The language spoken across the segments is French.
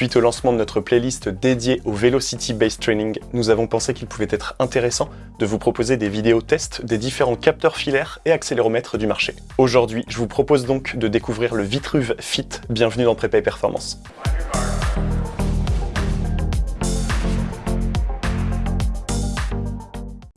Suite au lancement de notre playlist dédiée au Velocity Base Training, nous avons pensé qu'il pouvait être intéressant de vous proposer des vidéos tests des différents capteurs filaires et accéléromètres du marché. Aujourd'hui, je vous propose donc de découvrir le Vitruve Fit. Bienvenue dans Prépa et Performance.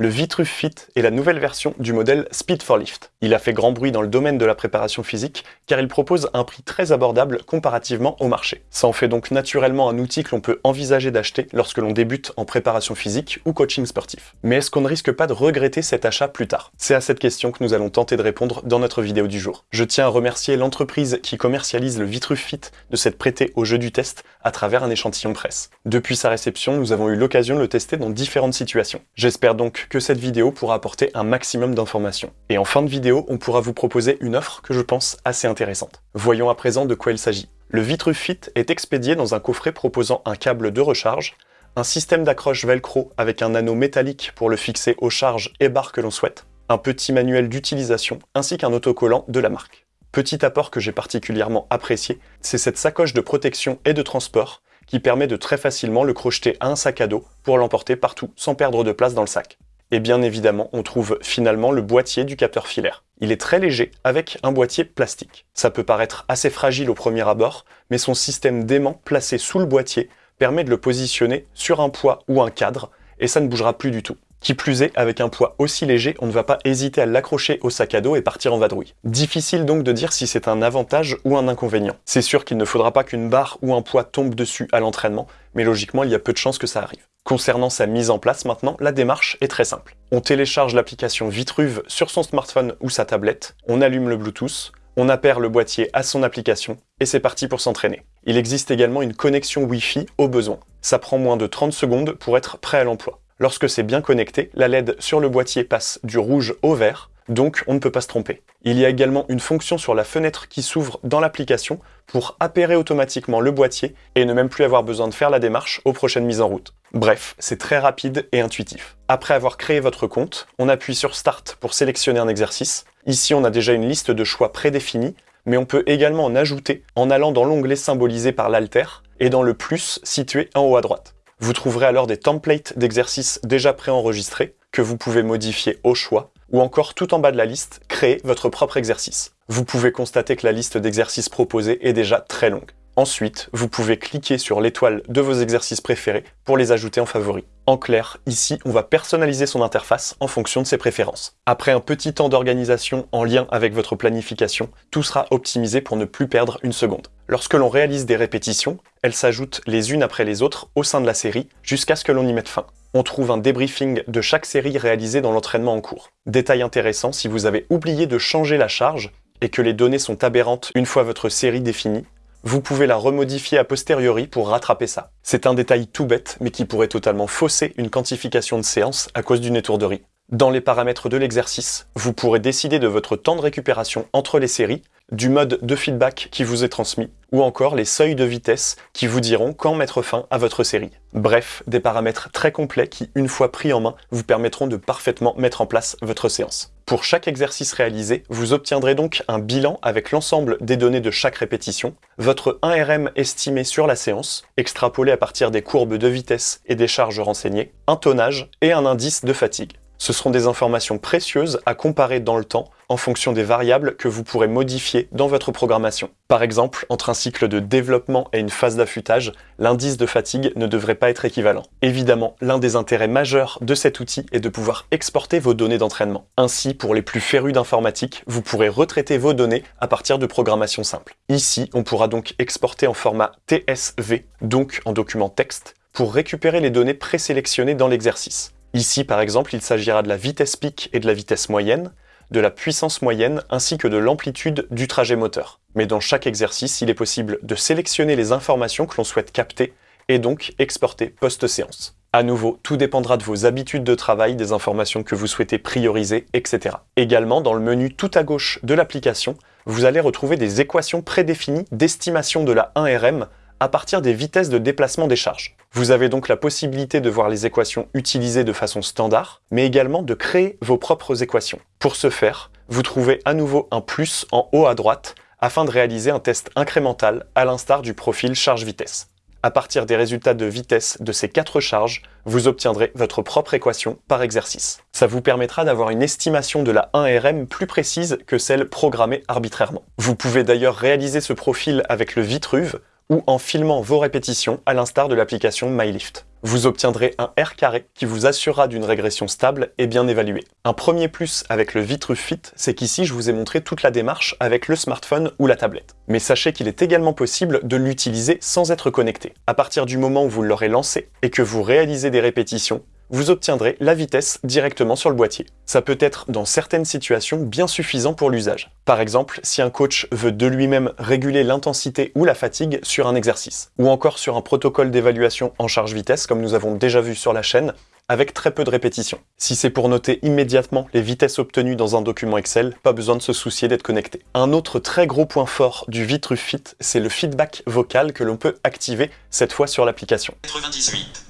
Le Vitruve Fit est la nouvelle version du modèle Speed for Lift. Il a fait grand bruit dans le domaine de la préparation physique car il propose un prix très abordable comparativement au marché. Ça en fait donc naturellement un outil que l'on peut envisager d'acheter lorsque l'on débute en préparation physique ou coaching sportif. Mais est-ce qu'on ne risque pas de regretter cet achat plus tard? C'est à cette question que nous allons tenter de répondre dans notre vidéo du jour. Je tiens à remercier l'entreprise qui commercialise le Vitruve Fit de s'être prêté au jeu du test à travers un échantillon presse. Depuis sa réception, nous avons eu l'occasion de le tester dans différentes situations. J'espère donc que cette vidéo pourra apporter un maximum d'informations. Et en fin de vidéo, on pourra vous proposer une offre que je pense assez intéressante. Voyons à présent de quoi il s'agit. Le Vitruve Fit est expédié dans un coffret proposant un câble de recharge, un système d'accroche velcro avec un anneau métallique pour le fixer aux charges et barres que l'on souhaite, un petit manuel d'utilisation ainsi qu'un autocollant de la marque. Petit apport que j'ai particulièrement apprécié, c'est cette sacoche de protection et de transport qui permet de très facilement le crocheter à un sac à dos pour l'emporter partout sans perdre de place dans le sac. Et bien évidemment, on trouve finalement le boîtier du capteur filaire. Il est très léger, avec un boîtier plastique. Ça peut paraître assez fragile au premier abord, mais son système d'aimant placé sous le boîtier permet de le positionner sur un poids ou un cadre, et ça ne bougera plus du tout. Qui plus est, avec un poids aussi léger, on ne va pas hésiter à l'accrocher au sac à dos et partir en vadrouille. Difficile donc de dire si c'est un avantage ou un inconvénient. C'est sûr qu'il ne faudra pas qu'une barre ou un poids tombe dessus à l'entraînement, mais logiquement il y a peu de chances que ça arrive. Concernant sa mise en place maintenant, la démarche est très simple. On télécharge l'application Vitruve sur son smartphone ou sa tablette, on allume le Bluetooth, on appère le boîtier à son application, et c'est parti pour s'entraîner. Il existe également une connexion Wi-Fi au besoin. Ça prend moins de 30 secondes pour être prêt à l'emploi. Lorsque c'est bien connecté, la LED sur le boîtier passe du rouge au vert, donc on ne peut pas se tromper. Il y a également une fonction sur la fenêtre qui s'ouvre dans l'application pour appairer automatiquement le boîtier et ne même plus avoir besoin de faire la démarche aux prochaines mises en route. Bref, c'est très rapide et intuitif. Après avoir créé votre compte, on appuie sur Start pour sélectionner un exercice. Ici, on a déjà une liste de choix prédéfinis, mais on peut également en ajouter en allant dans l'onglet symbolisé par l'alter et dans le plus situé en haut à droite. Vous trouverez alors des templates d'exercices déjà préenregistrés que vous pouvez modifier au choix ou encore tout en bas de la liste, créer votre propre exercice. Vous pouvez constater que la liste d'exercices proposés est déjà très longue. Ensuite, vous pouvez cliquer sur l'étoile de vos exercices préférés pour les ajouter en favoris. En clair, ici, on va personnaliser son interface en fonction de ses préférences. Après un petit temps d'organisation en lien avec votre planification, tout sera optimisé pour ne plus perdre une seconde. Lorsque l'on réalise des répétitions, elles s'ajoutent les unes après les autres au sein de la série jusqu'à ce que l'on y mette fin on trouve un débriefing de chaque série réalisée dans l'entraînement en cours. Détail intéressant, si vous avez oublié de changer la charge et que les données sont aberrantes une fois votre série définie, vous pouvez la remodifier a posteriori pour rattraper ça. C'est un détail tout bête, mais qui pourrait totalement fausser une quantification de séance à cause d'une étourderie. Dans les paramètres de l'exercice, vous pourrez décider de votre temps de récupération entre les séries du mode de feedback qui vous est transmis, ou encore les seuils de vitesse qui vous diront quand mettre fin à votre série. Bref, des paramètres très complets qui, une fois pris en main, vous permettront de parfaitement mettre en place votre séance. Pour chaque exercice réalisé, vous obtiendrez donc un bilan avec l'ensemble des données de chaque répétition, votre 1RM estimé sur la séance, extrapolé à partir des courbes de vitesse et des charges renseignées, un tonnage et un indice de fatigue. Ce seront des informations précieuses à comparer dans le temps en fonction des variables que vous pourrez modifier dans votre programmation. Par exemple, entre un cycle de développement et une phase d'affûtage, l'indice de fatigue ne devrait pas être équivalent. Évidemment, l'un des intérêts majeurs de cet outil est de pouvoir exporter vos données d'entraînement. Ainsi, pour les plus férus d'informatique, vous pourrez retraiter vos données à partir de programmation simple. Ici, on pourra donc exporter en format TSV, donc en document texte, pour récupérer les données présélectionnées dans l'exercice. Ici, par exemple, il s'agira de la vitesse pic et de la vitesse moyenne, de la puissance moyenne ainsi que de l'amplitude du trajet moteur. Mais dans chaque exercice, il est possible de sélectionner les informations que l'on souhaite capter et donc exporter post-séance. À nouveau, tout dépendra de vos habitudes de travail, des informations que vous souhaitez prioriser, etc. Également, dans le menu tout à gauche de l'application, vous allez retrouver des équations prédéfinies d'estimation de la 1RM à partir des vitesses de déplacement des charges. Vous avez donc la possibilité de voir les équations utilisées de façon standard, mais également de créer vos propres équations. Pour ce faire, vous trouvez à nouveau un plus en haut à droite afin de réaliser un test incrémental à l'instar du profil charge-vitesse. À partir des résultats de vitesse de ces quatre charges, vous obtiendrez votre propre équation par exercice. Ça vous permettra d'avoir une estimation de la 1RM plus précise que celle programmée arbitrairement. Vous pouvez d'ailleurs réaliser ce profil avec le Vitruve ou en filmant vos répétitions à l'instar de l'application MyLift. Vous obtiendrez un R carré qui vous assurera d'une régression stable et bien évaluée. Un premier plus avec le Vitruve Fit, c'est qu'ici je vous ai montré toute la démarche avec le smartphone ou la tablette. Mais sachez qu'il est également possible de l'utiliser sans être connecté. À partir du moment où vous l'aurez lancé et que vous réalisez des répétitions, vous obtiendrez la vitesse directement sur le boîtier. Ça peut être dans certaines situations bien suffisant pour l'usage. Par exemple, si un coach veut de lui-même réguler l'intensité ou la fatigue sur un exercice, ou encore sur un protocole d'évaluation en charge vitesse comme nous avons déjà vu sur la chaîne, avec très peu de répétitions. Si c'est pour noter immédiatement les vitesses obtenues dans un document Excel, pas besoin de se soucier d'être connecté. Un autre très gros point fort du Vitruve Fit, c'est le feedback vocal que l'on peut activer, cette fois sur l'application. 98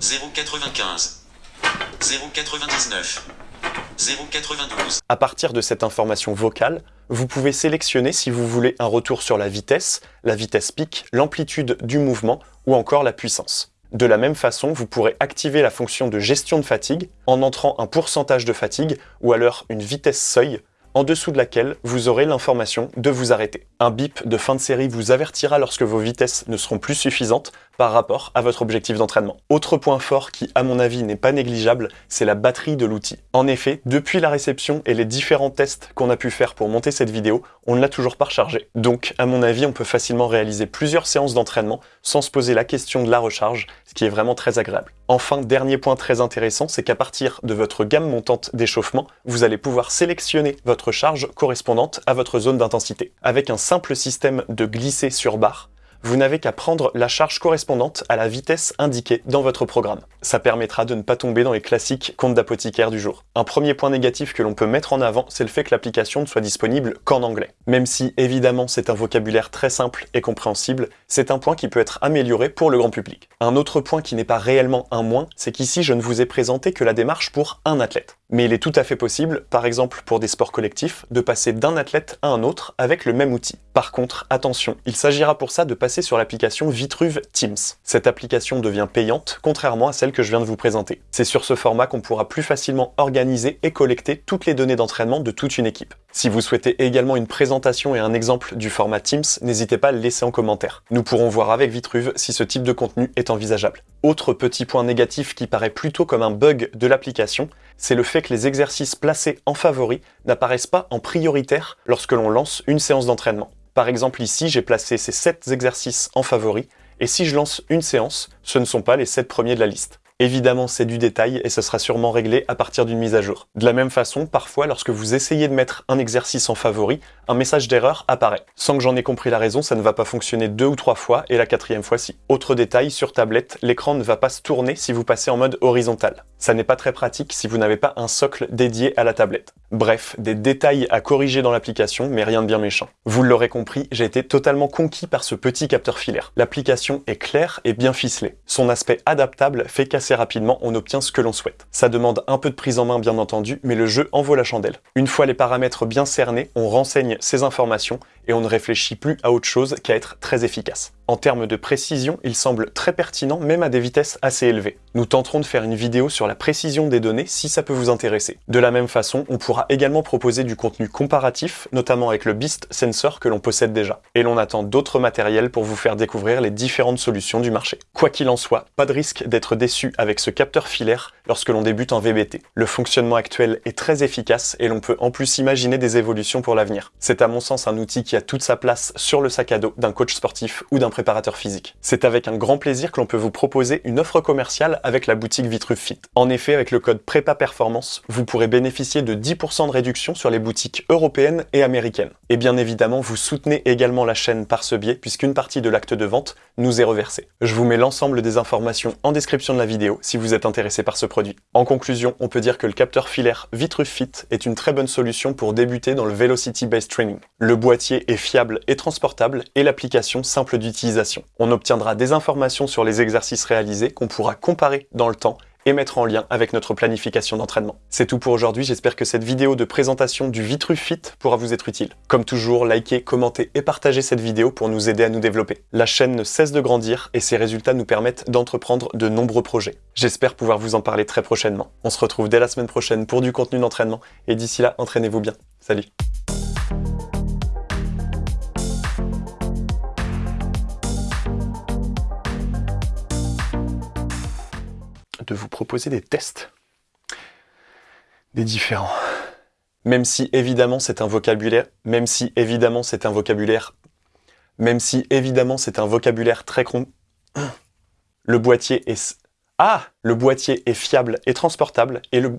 095 099 092 À partir de cette information vocale, vous pouvez sélectionner si vous voulez un retour sur la vitesse, la vitesse pic, l'amplitude du mouvement ou encore la puissance. De la même façon, vous pourrez activer la fonction de gestion de fatigue en entrant un pourcentage de fatigue ou alors une vitesse seuil en dessous de laquelle vous aurez l'information de vous arrêter. Un bip de fin de série vous avertira lorsque vos vitesses ne seront plus suffisantes par rapport à votre objectif d'entraînement. Autre point fort qui, à mon avis, n'est pas négligeable, c'est la batterie de l'outil. En effet, depuis la réception et les différents tests qu'on a pu faire pour monter cette vidéo, on ne l'a toujours pas rechargé. Donc, à mon avis, on peut facilement réaliser plusieurs séances d'entraînement sans se poser la question de la recharge, ce qui est vraiment très agréable. Enfin, dernier point très intéressant, c'est qu'à partir de votre gamme montante d'échauffement, vous allez pouvoir sélectionner votre charge correspondante à votre zone d'intensité. Avec un simple système de glisser sur barre, vous n'avez qu'à prendre la charge correspondante à la vitesse indiquée dans votre programme. Ça permettra de ne pas tomber dans les classiques comptes d'apothicaire du jour. Un premier point négatif que l'on peut mettre en avant, c'est le fait que l'application ne soit disponible qu'en anglais. Même si, évidemment, c'est un vocabulaire très simple et compréhensible, c'est un point qui peut être amélioré pour le grand public. Un autre point qui n'est pas réellement un moins, c'est qu'ici je ne vous ai présenté que la démarche pour un athlète. Mais il est tout à fait possible, par exemple pour des sports collectifs, de passer d'un athlète à un autre avec le même outil. Par contre, attention, il s'agira pour ça de passer sur l'application Vitruve Teams. Cette application devient payante, contrairement à celle que je viens de vous présenter. C'est sur ce format qu'on pourra plus facilement organiser et collecter toutes les données d'entraînement de toute une équipe. Si vous souhaitez également une présentation et un exemple du format Teams, n'hésitez pas à le laisser en commentaire. Nous pourrons voir avec Vitruve si ce type de contenu est envisageable. Autre petit point négatif qui paraît plutôt comme un bug de l'application, c'est le fait que les exercices placés en favori n'apparaissent pas en prioritaire lorsque l'on lance une séance d'entraînement. Par exemple ici, j'ai placé ces 7 exercices en favori, et si je lance une séance, ce ne sont pas les 7 premiers de la liste. Évidemment, c'est du détail et ce sera sûrement réglé à partir d'une mise à jour. De la même façon, parfois, lorsque vous essayez de mettre un exercice en favori, un message d'erreur apparaît. Sans que j'en ai compris la raison, ça ne va pas fonctionner deux ou trois fois et la quatrième fois si. Autre détail, sur tablette, l'écran ne va pas se tourner si vous passez en mode horizontal. Ça n'est pas très pratique si vous n'avez pas un socle dédié à la tablette. Bref, des détails à corriger dans l'application, mais rien de bien méchant. Vous l'aurez compris, j'ai été totalement conquis par ce petit capteur filaire. L'application est claire et bien ficelée. Son aspect adaptable fait rapidement on obtient ce que l'on souhaite. Ça demande un peu de prise en main bien entendu, mais le jeu en vaut la chandelle. Une fois les paramètres bien cernés, on renseigne ces informations et on ne réfléchit plus à autre chose qu'à être très efficace. En termes de précision, il semble très pertinent même à des vitesses assez élevées. Nous tenterons de faire une vidéo sur la précision des données si ça peut vous intéresser. De la même façon, on pourra également proposer du contenu comparatif, notamment avec le Beast Sensor que l'on possède déjà. Et l'on attend d'autres matériels pour vous faire découvrir les différentes solutions du marché. Quoi qu'il en soit, pas de risque d'être déçu avec ce capteur filaire lorsque l'on débute en VBT. Le fonctionnement actuel est très efficace et l'on peut en plus imaginer des évolutions pour l'avenir. C'est à mon sens un outil qui a toute sa place sur le sac à dos d'un coach sportif ou d'un préparateur physique. C'est avec un grand plaisir que l'on peut vous proposer une offre commerciale avec la boutique Vitruve Fit. En effet, avec le code PREPA Performance, vous pourrez bénéficier de 10% de réduction sur les boutiques européennes et américaines. Et bien évidemment, vous soutenez également la chaîne par ce biais, puisqu'une partie de l'acte de vente nous est reversée. Je vous mets l'ensemble des informations en description de la vidéo si vous êtes intéressé par ce produit. En conclusion, on peut dire que le capteur filaire Vitruve Fit est une très bonne solution pour débuter dans le Velocity Based Training. Le boîtier est fiable et transportable et l'application simple d'utilisation. On obtiendra des informations sur les exercices réalisés qu'on pourra comparer dans le temps et mettre en lien avec notre planification d'entraînement. C'est tout pour aujourd'hui, j'espère que cette vidéo de présentation du Vitrufit pourra vous être utile. Comme toujours, likez, commentez et partagez cette vidéo pour nous aider à nous développer. La chaîne ne cesse de grandir et ses résultats nous permettent d'entreprendre de nombreux projets. J'espère pouvoir vous en parler très prochainement. On se retrouve dès la semaine prochaine pour du contenu d'entraînement et d'ici là, entraînez-vous bien. Salut de vous proposer des tests. Des différents. Même si évidemment c'est un vocabulaire, même si évidemment c'est un vocabulaire, même si évidemment c'est un vocabulaire très con. Le boîtier est... Ah Le boîtier est fiable et transportable et le...